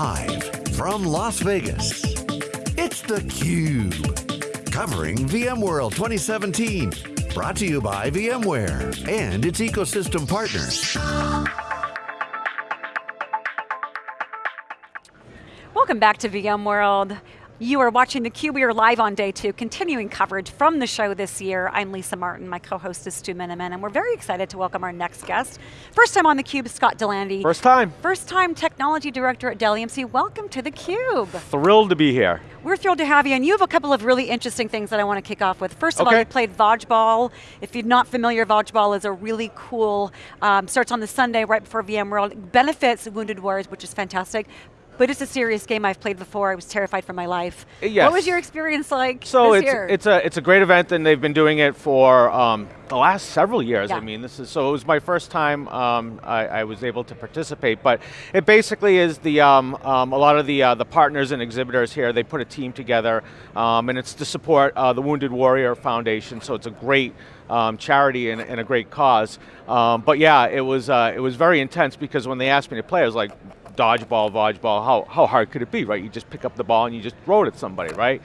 Live from Las Vegas, it's theCUBE. Covering VMworld 2017. Brought to you by VMware and its ecosystem partners. Welcome back to VMworld. You are watching theCUBE, we are live on day two, continuing coverage from the show this year. I'm Lisa Martin, my co-host is Stu Miniman, and we're very excited to welcome our next guest. First time on theCUBE, Scott Delandy. First time. First time Technology Director at Dell EMC. Welcome to theCUBE. Thrilled to be here. We're thrilled to have you, and you have a couple of really interesting things that I want to kick off with. First of okay. all, you played Vodgeball. If you're not familiar, Vodgeball is a really cool, um, starts on the Sunday right before VMworld, benefits Wounded Warriors, which is fantastic but it's a serious game I've played before. I was terrified for my life. Yes. What was your experience like so this it's, year? it's a it's a great event, and they've been doing it for um, the last several years. Yeah. I mean, this is so it was my first time um, I, I, was able to participate. But it basically is the um, um, a lot of the uh, the partners and exhibitors here. They put a team together, um, and it's to support uh, the Wounded Warrior Foundation. So it's a great. Um, charity and, and, a great cause, um, but yeah, it was uh, it was very intense because when they asked me to play, I was like, dodgeball, vodgeball, how, how hard could it be, right? You just pick up the ball and you just throw it at somebody, right?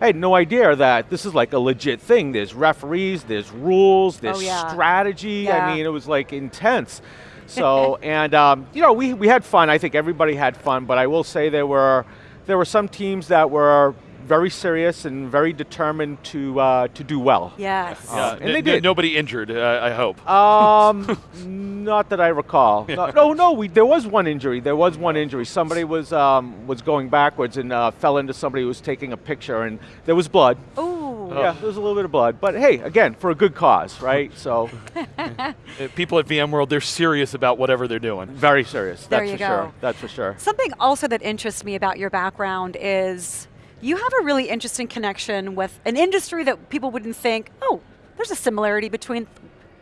I had no idea that this is like a legit thing. There's referees, there's rules, there's oh, yeah. strategy. Yeah. I mean, it was like intense. So, and um, you know, we, we had fun. I think everybody had fun, but I will say there were, there were some teams that were very serious and very determined to uh, to do well. Yes. Uh, and they did. Nobody injured, uh, I hope. Um, not that I recall. No, no, no, we, there was one injury. There was one injury. Somebody was um, was going backwards and uh, fell into somebody who was taking a picture, and there was blood. Ooh. Yeah, there was a little bit of blood. But hey, again, for a good cause, right? So. Uh, People at VMworld, they're serious about whatever they're doing. Very serious. There that's you for go. sure. That's for sure. Something also that interests me about your background is you have a really interesting connection with an industry that people wouldn't think, oh, there's a similarity between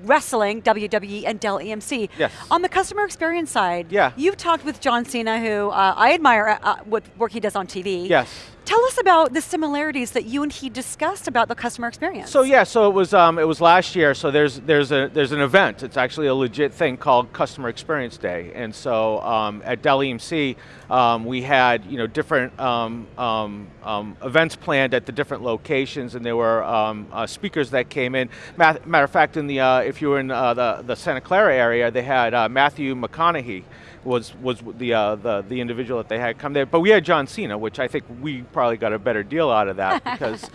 wrestling, WWE, and Dell EMC. Yes. On the customer experience side, Yeah. you've talked with John Cena, who uh, I admire uh, uh, what work he does on TV. Yes. Tell us about the similarities that you and he discussed about the customer experience. So yeah, so it was um, it was last year. So there's there's a there's an event. It's actually a legit thing called Customer Experience Day. And so um, at Dell EMC, um, we had you know different um, um, um, events planned at the different locations, and there were uh, speakers that came in. Matter, matter of fact, in the uh, if you were in uh, the the Santa Clara area, they had uh, Matthew McConaughey was was the, uh, the the individual that they had come there. But we had John Cena, which I think we probably got a better deal out of that because.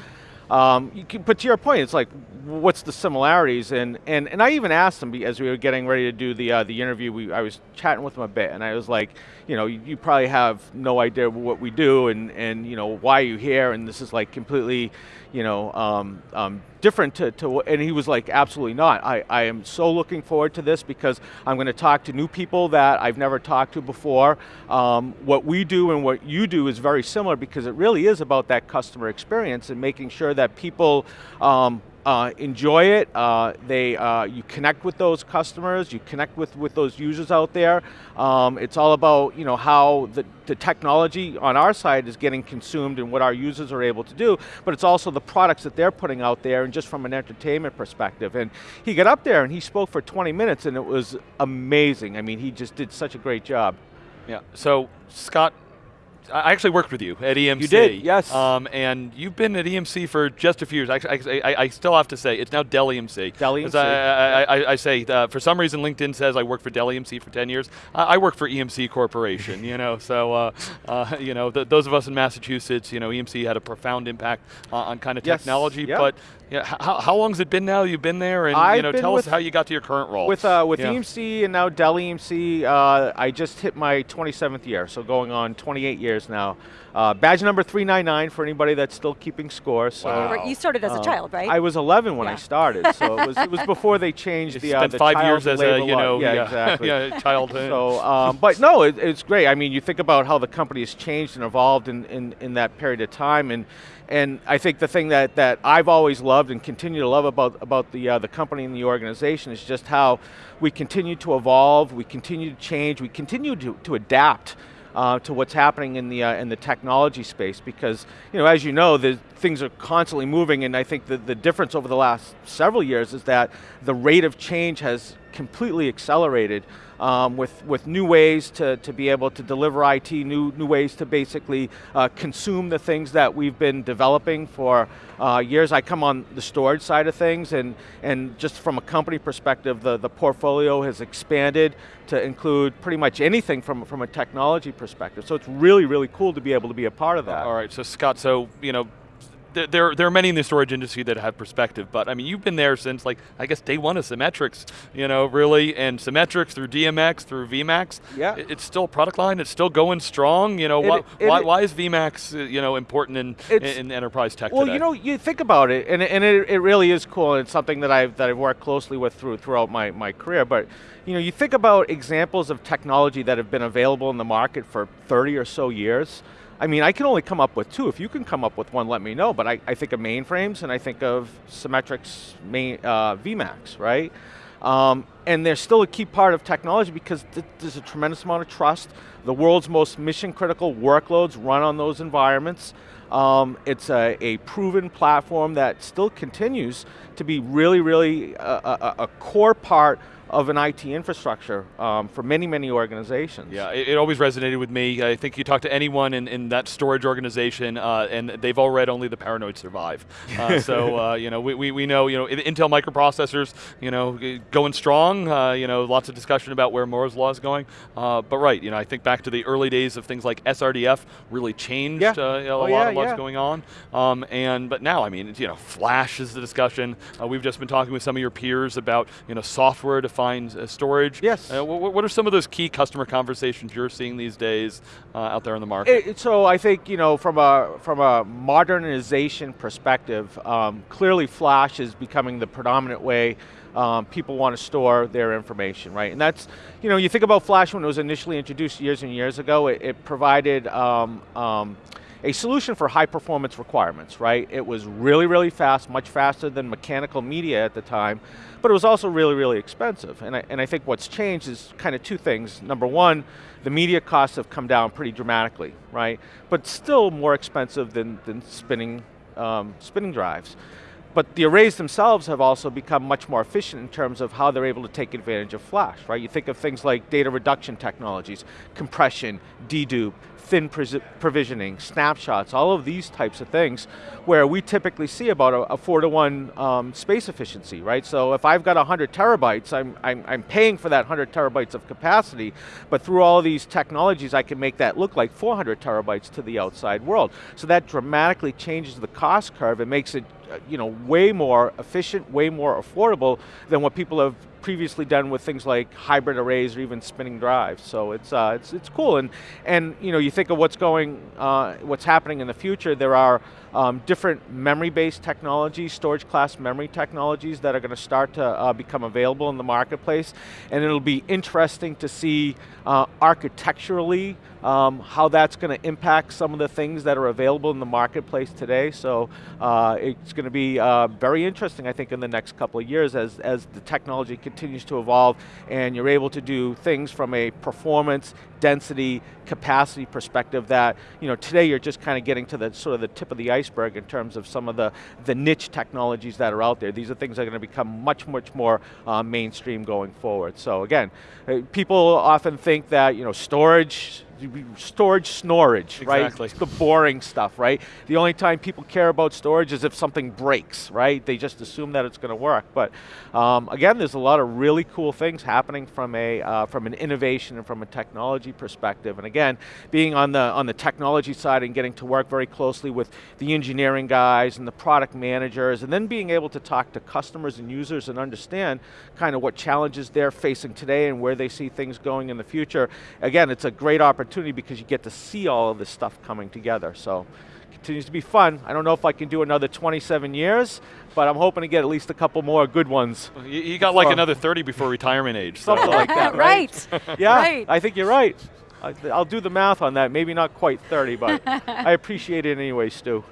Um, you can, but to your point, it's like, what's the similarities? And and, and I even asked him as we were getting ready to do the uh, the interview. We, I was chatting with him a bit, and I was like, you know, you, you, probably have no idea what we do, and and you know why are you here, and this is like completely, you know, um, um, different to, to, and he was like, absolutely not. I, I am so looking forward to this because I'm going to talk to new people that I've never talked to before. Um, what we do and what you do is very similar because it really is about that customer experience and making sure that people um, uh, enjoy it. Uh, they, uh, you connect with those customers. You connect with with those users out there. Um, it's all about you know how the, the technology on our side is getting consumed and what our users are able to do. But it's also the products that they're putting out there, and just from an entertainment perspective. And he got up there and he spoke for 20 minutes, and it was amazing. I mean, he just did such a great job. Yeah. So Scott I actually worked with you at EMC. You did, yes. Um, and you've been at EMC for just a few years. I, I, I, still have to say, it's now Dell EMC. Dell EMC. I, I, I, say, uh, for some reason LinkedIn says I worked for Dell EMC for 10 years. I work for EMC Corporation, you know, so, uh, uh, you know, th those of us in Massachusetts, you know, EMC had a profound impact on kind of yes. technology, yep. but yeah, how, how long has it been now you've been there? And I've you know, tell us how you got to your current role. With, uh, with yeah. EMC and now Dell EMC, uh, I just hit my 27th year, so going on 28 years now. Uh, badge number 399 for anybody that's still keeping score. So wow. You started as a child, right? I was 11 when yeah. I started, so it was, it was before they changed you the, spent the five years as a, you know, yeah, yeah, exactly. yeah, childhood. So, um, but no, it, it's great. I mean, you think about how the company has changed and evolved in, in, in that period of time, and and I think the thing that, that I've always loved and continue to love about, about the, uh, the company and the organization is just how we continue to evolve, we continue to change, we continue to, to adapt uh, to what's happening in the, uh, in the technology space because, you know, as you know, the, things are constantly moving and I think the, the difference over the last several years is that the rate of change has completely accelerated um, with, with new ways to, to be able to deliver IT, new, new ways to basically uh, consume the things that we've been developing for uh, years. I come on the storage side of things and, and just from a company perspective, the, the portfolio has expanded to include pretty much anything from, from a technology perspective. So it's really, really cool to be able to be a part of that. All right, so Scott, so you know, there, there are many in the storage industry that have perspective, but I mean, you've been there since like, I guess day one of Symmetrix, you know, really, and Symmetrix through DMX, through VMAX. Yeah. It's still a product line, it's still going strong, you know, It- why, it- why, why is VMAX, uh, you know, important in, in, enterprise tech Well, today? you know, you think about it, and, and it, it really is cool, and it's something that I've, that I've worked closely with through, throughout my, my career, but you know, you think about examples of technology that have been available in the market for 30 or so years, I mean, I can only come up with two. If you can come up with one, let me know, but I, I think of mainframes and I think of Symmetrix main, uh, VMAX, right? Um, and they're still a key part of technology because th there's a tremendous amount of trust. The world's most mission critical workloads run on those environments. Um, it's a, a proven platform that still continues to be really, really a, a, a core part of an IT infrastructure um, for many, many organizations. Yeah, it, it always resonated with me. I think you talk to anyone in, in that storage organization, uh, and they've all read only the paranoid survive. Uh, so uh, you know, we, we, we know you know Intel microprocessors, you know, going strong. Uh, you know, lots of discussion about where Moore's law is going. Uh, but right, you know, I think back to the early days of things like SRDF really changed Yeah. uh, a Oh, lot yeah, of what's yeah. going on. Um, and but now, I mean, you know, Flash is the discussion. We've just been talking with some of your peers about you know software defined uh, storage. Yes. Uh, wh- what are some of those key customer conversations you're seeing these days uh, out there in the market? It, it- so I think you know from a from a modernization perspective, um, clearly Flash is becoming the predominant way um, people want to store their information, right? And that's you know you think about Flash when it was initially introduced years and years ago, it, it provided. Um, um, a solution for high performance requirements, right? It was really, really fast, much faster than mechanical media at the time, but it was also really, really expensive. And I, and I think what's changed is kind of two things. Number one, the media costs have come down pretty dramatically, right? But still more expensive than, than spinning, um, spinning drives. But the arrays themselves have also become much more efficient in terms of how they're able to take advantage of flash, right? You think of things like data reduction technologies, compression, dedupe, thin provisioning, snapshots, all of these types of things, where we typically see about a, a four to one um, space efficiency, right? So if I've got 100 terabytes, I'm, I'm, I'm paying for that 100 terabytes of capacity, but through all these technologies, I can make that look like 400 terabytes to the outside world. So that dramatically changes the cost curve and makes it you know, way more efficient, way more affordable than what people have previously done with things like hybrid arrays or even spinning drives. So it's uh, it's it's cool, and and you know you think of what's going, uh, what's happening in the future. There are um, different memory-based technologies, storage class memory technologies that are going to start to uh, become available in the marketplace, and it'll be interesting to see uh, architecturally um, how that's going to impact some of the things that are available in the marketplace today. So uh, it's going to be uh, very interesting, I think, in the next couple of years as, as the technology continues to evolve and you're able to do things from a performance, density, capacity perspective that, you know, today you're just kind of getting to the sort of the tip of the iceberg in terms of some of the, the niche technologies that are out there. These are things that are going to become much, much more uh, mainstream going forward. So again, uh, people often think that, you know, storage, storage snorage, right? Exactly. It's the boring stuff, right? The only time people care about storage is if something breaks, right? They just assume that it's going to work. But um, again, there's a lot of really cool things happening from a uh, from an innovation and from a technology perspective. And again, being on the on the technology side and getting to work very closely with the engineering guys and the product managers, and then being able to talk to customers and users and understand kind of what challenges they're facing today and where they see things going in the future. Again, it's a great opportunity because you get to see all of this stuff coming together. So continues to be fun. I don't know if I can do another 27 years, but I'm hoping to get at least a couple more good ones. You, you got like another 30 before retirement age. So. Something like that, right? right. Yeah, Right. I think you're right. I, I'll do the math on that. Maybe not quite 30, but I appreciate it anyway, Stu.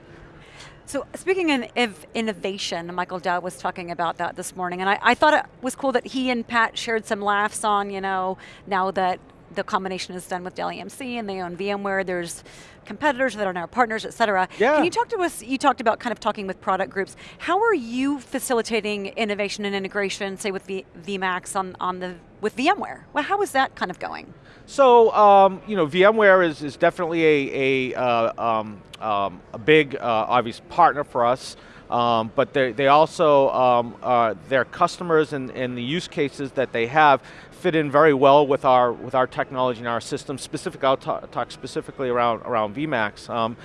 So speaking of innovation, Michael Dell was talking about that this morning, and I, I thought it was cool that he and Pat shared some laughs on, you know, now that the combination is done with Dell EMC and they own VMware. There's competitors that are now partners, et cetera. Yeah. Can you talk to us, you talked about kind of talking with product groups. How are you facilitating innovation and integration, say with v, VMAX on, on the, with VMware? Well, how is that kind of going? So, um, you know, VMware is, is definitely a, a, uh, um, um, a big, uh, obvious partner for us. Um, but they also, um, uh, their customers and, and the use cases that they have fit in very well with our with our technology and our system. Specific, I'll talk, specifically around around VMAX. Um,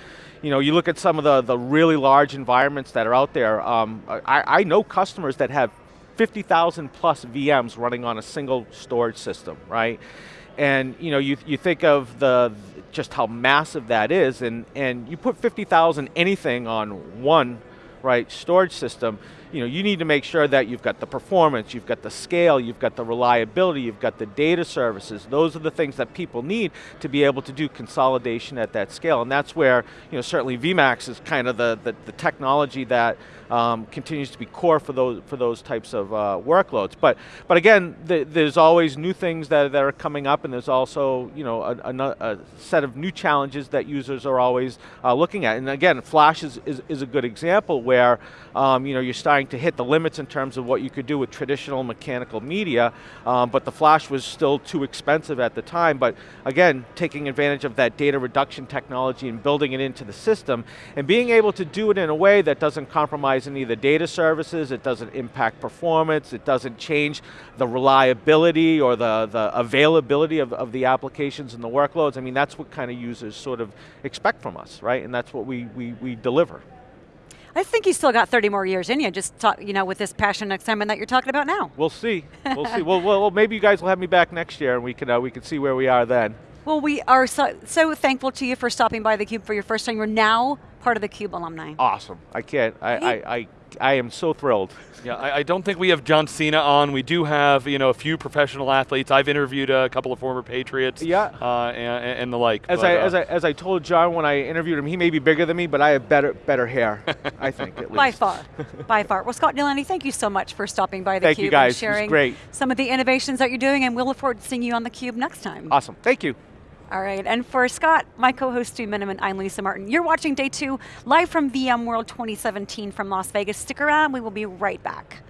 you know, you look at some of the the really large environments that are out there. Um, I, I know customers that have 50,000 plus VMs running on a single storage system, right? And you know, you you think of the just how massive that is, and and you put 50,000 anything on one right storage system you know, you need to make sure that you've got the performance, you've got the scale, you've got the reliability, you've got the data services. Those are the things that people need to be able to do consolidation at that scale. And that's where, you know, certainly VMAX is kind of the, the, the technology that um, continues to be core for those for those types of uh, workloads. But but again, the, there's always new things that, that are coming up, and there's also you know a, a, a set of new challenges that users are always uh, looking at. And again, Flash is, is, is a good example where um, you know you're starting to hit the limits in terms of what you could do with traditional mechanical media, um, but the Flash was still too expensive at the time. But again, taking advantage of that data reduction technology and building it into the system, and being able to do it in a way that doesn't compromise compromise any of the data services, it doesn't impact performance, it doesn't change the reliability or the, the availability of, of the applications and the workloads. I mean, that's what kind of users sort of expect from us, right? And that's what we, we, we deliver. I think you still got 30 more years in you, just talk, you know, with this passion and excitement that you're talking about now. We'll see. We'll see. Well, well, maybe you guys will have me back next year, and we can uh, we can see where we are then. Well, we are so, so thankful to you for stopping by theCUBE for your first time. You're now part of the CUBE alumni. Awesome. I can't, I, I, I, I am so thrilled. Yeah, I, I, don't think we have John Cena on. We do have, you know, a few professional athletes. I've interviewed a couple of former Patriots. Yeah. Uh, and, and, the like. As, but, I, uh, as, I, as I told John when I interviewed him, he may be bigger than me, but I have better, better hair, I think, at least. By far, by far. Well, Scott Delandy, thank you so much for stopping by the thank Cube you guys. and sharing great. some of the innovations that you're doing, and we'll look forward to seeing you on the Cube next time. Awesome, thank you. All right, and for Scott, my co-host Stu Miniman, I'm Lisa Martin. You're watching day two, live from VMworld 2017 from Las Vegas. Stick around, we will be right back.